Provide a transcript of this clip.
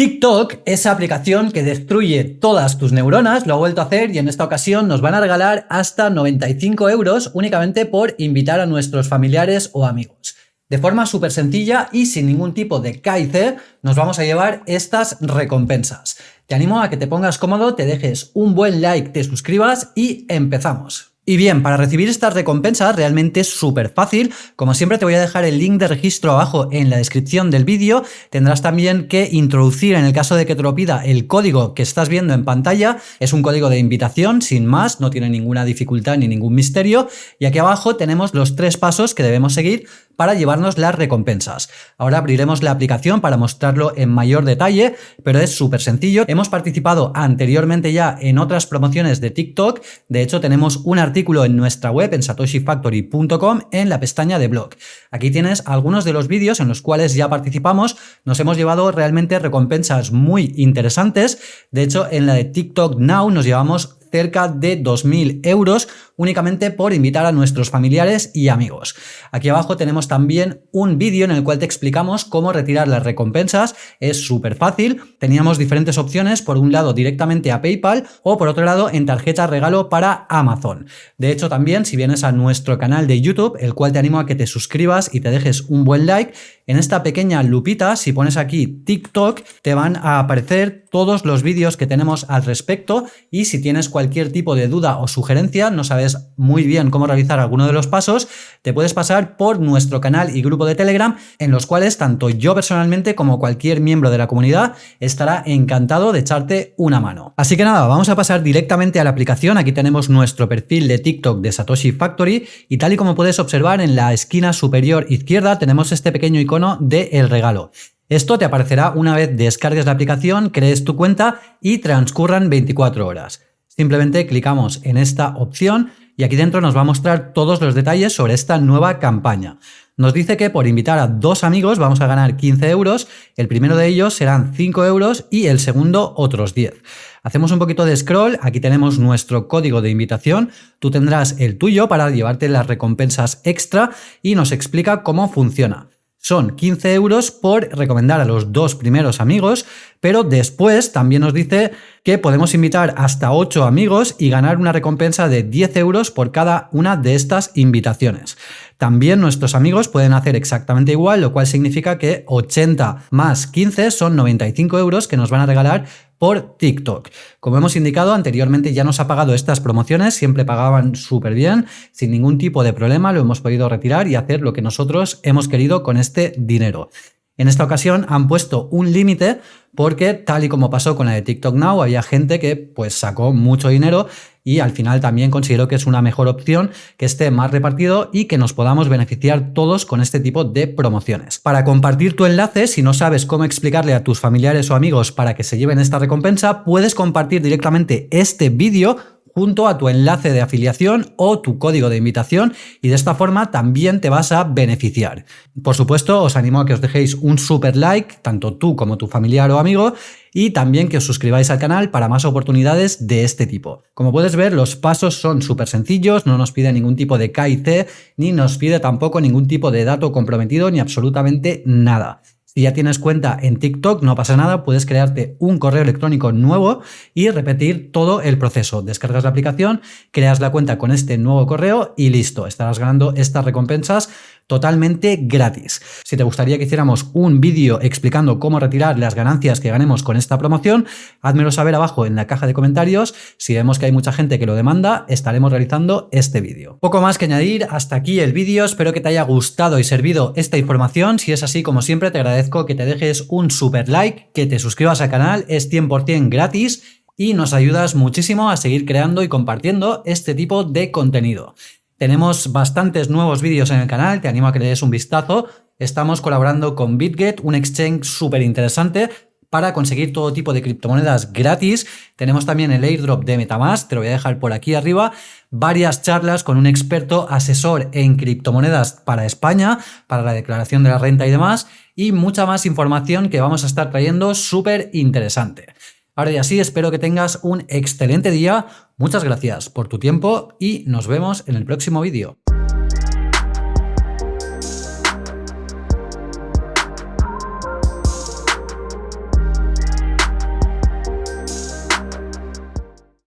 TikTok, esa aplicación que destruye todas tus neuronas, lo ha vuelto a hacer y en esta ocasión nos van a regalar hasta 95 euros únicamente por invitar a nuestros familiares o amigos. De forma súper sencilla y sin ningún tipo de KIC nos vamos a llevar estas recompensas. Te animo a que te pongas cómodo, te dejes un buen like, te suscribas y empezamos. Y bien, para recibir estas recompensas realmente es súper fácil. Como siempre te voy a dejar el link de registro abajo en la descripción del vídeo. Tendrás también que introducir, en el caso de que te lo pida, el código que estás viendo en pantalla. Es un código de invitación, sin más, no tiene ninguna dificultad ni ningún misterio. Y aquí abajo tenemos los tres pasos que debemos seguir para llevarnos las recompensas. Ahora abriremos la aplicación para mostrarlo en mayor detalle, pero es súper sencillo. Hemos participado anteriormente ya en otras promociones de TikTok. De hecho, tenemos un artículo en nuestra web en satoshifactory.com en la pestaña de blog. Aquí tienes algunos de los vídeos en los cuales ya participamos. Nos hemos llevado realmente recompensas muy interesantes. De hecho, en la de TikTok Now nos llevamos cerca de 2.000 euros únicamente por invitar a nuestros familiares y amigos. Aquí abajo tenemos también un vídeo en el cual te explicamos cómo retirar las recompensas. Es súper fácil. Teníamos diferentes opciones, por un lado directamente a PayPal o por otro lado en tarjeta regalo para Amazon. De hecho también si vienes a nuestro canal de YouTube, el cual te animo a que te suscribas y te dejes un buen like, en esta pequeña lupita, si pones aquí TikTok, te van a aparecer todos los vídeos que tenemos al respecto y si tienes cualquier tipo de duda o sugerencia, no sabes muy bien cómo realizar alguno de los pasos, te puedes pasar por nuestro canal y grupo de Telegram en los cuales tanto yo personalmente como cualquier miembro de la comunidad estará encantado de echarte una mano. Así que nada, vamos a pasar directamente a la aplicación. Aquí tenemos nuestro perfil de TikTok de Satoshi Factory y tal y como puedes observar en la esquina superior izquierda tenemos este pequeño icono de el regalo. Esto te aparecerá una vez descargues la aplicación, crees tu cuenta y transcurran 24 horas. Simplemente clicamos en esta opción y aquí dentro nos va a mostrar todos los detalles sobre esta nueva campaña. Nos dice que por invitar a dos amigos vamos a ganar 15 euros, el primero de ellos serán 5 euros y el segundo otros 10. Hacemos un poquito de scroll, aquí tenemos nuestro código de invitación, tú tendrás el tuyo para llevarte las recompensas extra y nos explica cómo funciona. Son 15 euros por recomendar a los dos primeros amigos, pero después también nos dice que podemos invitar hasta 8 amigos y ganar una recompensa de 10 euros por cada una de estas invitaciones. También nuestros amigos pueden hacer exactamente igual, lo cual significa que 80 más 15 son 95 euros que nos van a regalar por TikTok. Como hemos indicado anteriormente ya nos ha pagado estas promociones, siempre pagaban súper bien, sin ningún tipo de problema, lo hemos podido retirar y hacer lo que nosotros hemos querido con este dinero. En esta ocasión han puesto un límite porque tal y como pasó con la de TikTok Now, había gente que pues sacó mucho dinero y al final también considero que es una mejor opción que esté más repartido y que nos podamos beneficiar todos con este tipo de promociones. Para compartir tu enlace, si no sabes cómo explicarle a tus familiares o amigos para que se lleven esta recompensa, puedes compartir directamente este vídeo junto a tu enlace de afiliación o tu código de invitación y de esta forma también te vas a beneficiar. Por supuesto, os animo a que os dejéis un super like, tanto tú como tu familiar o amigo, y también que os suscribáis al canal para más oportunidades de este tipo. Como puedes ver, los pasos son súper sencillos, no nos pide ningún tipo de KIC, ni nos pide tampoco ningún tipo de dato comprometido, ni absolutamente nada. Si ya tienes cuenta en TikTok, no pasa nada, puedes crearte un correo electrónico nuevo y repetir todo el proceso. Descargas la aplicación, creas la cuenta con este nuevo correo y listo, estarás ganando estas recompensas totalmente gratis. Si te gustaría que hiciéramos un vídeo explicando cómo retirar las ganancias que ganemos con esta promoción, házmelo saber abajo en la caja de comentarios. Si vemos que hay mucha gente que lo demanda, estaremos realizando este vídeo. Poco más que añadir, hasta aquí el vídeo. Espero que te haya gustado y servido esta información. Si es así, como siempre, te agradezco que te dejes un super like, que te suscribas al canal, es 100% gratis y nos ayudas muchísimo a seguir creando y compartiendo este tipo de contenido. Tenemos bastantes nuevos vídeos en el canal, te animo a que le des un vistazo. Estamos colaborando con BitGet, un exchange súper interesante para conseguir todo tipo de criptomonedas gratis. Tenemos también el airdrop de Metamask, te lo voy a dejar por aquí arriba. Varias charlas con un experto asesor en criptomonedas para España, para la declaración de la renta y demás. Y mucha más información que vamos a estar trayendo súper interesante. Ahora y así espero que tengas un excelente día, muchas gracias por tu tiempo y nos vemos en el próximo vídeo.